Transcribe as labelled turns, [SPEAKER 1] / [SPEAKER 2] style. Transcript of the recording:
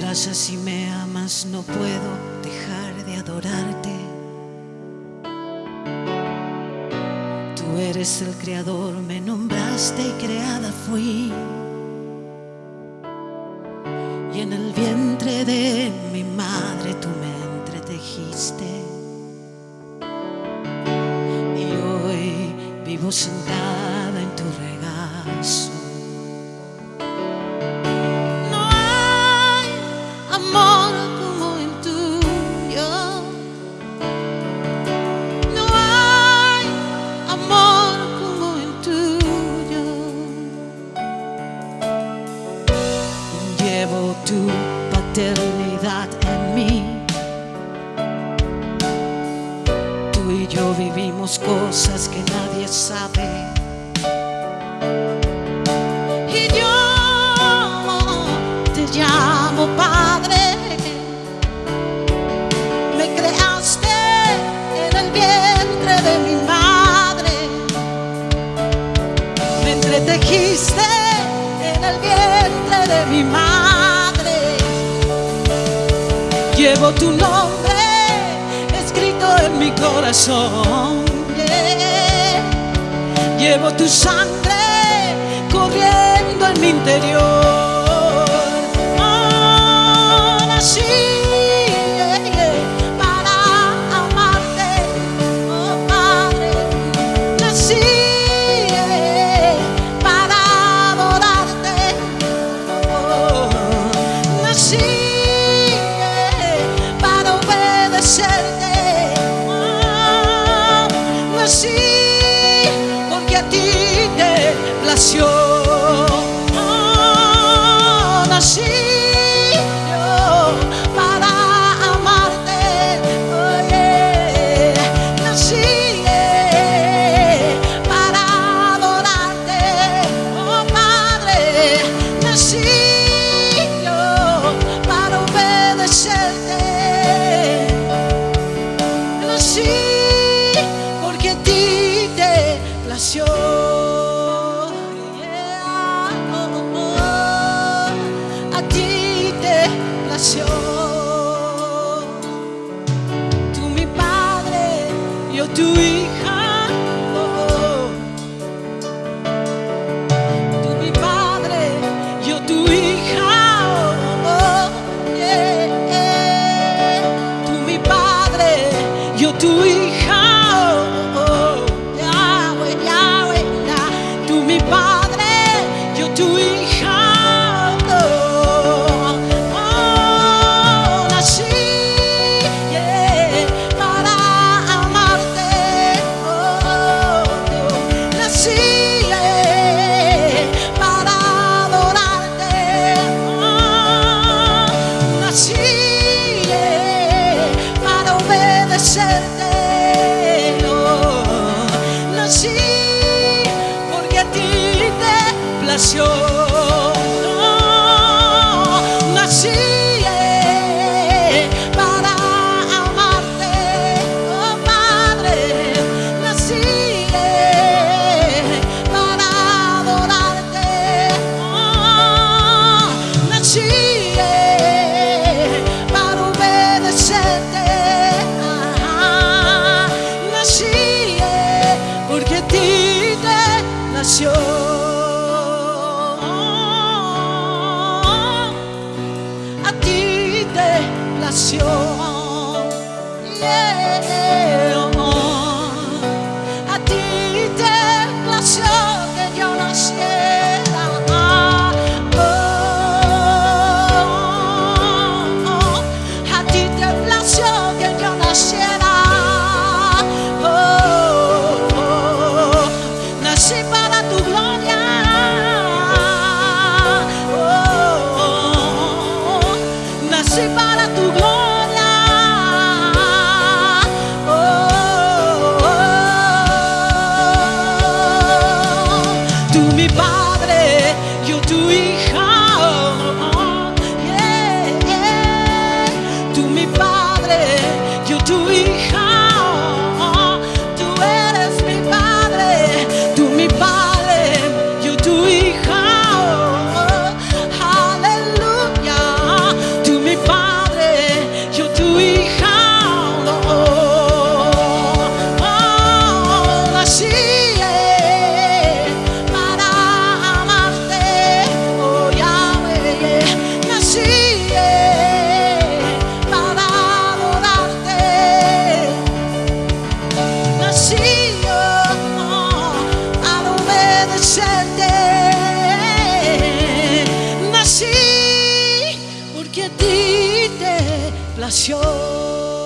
[SPEAKER 1] abrazas y me amas, no puedo dejar de adorarte. Tú eres el creador, me nombraste y creada fui. Y en el vientre de mi madre tú me entretejiste. Y hoy vivo sentada sabe. Y yo te llamo Padre. Me creaste en el vientre de mi madre. Me entretejiste en el vientre de mi madre. Llevo tu nombre escrito en mi corazón. Llevo tu sangre plació. Tú mi padre, yo tu hija. oh, oh. Tú mi padre, yo tu hija. oh, oh. Tú mi padre, yo tu hija. Nací eh, para amarte, oh Padre. Nací eh, para adorarte. Oh, nací eh, para obedecerte. Nací porque ti te nació. Nació. ti te plació.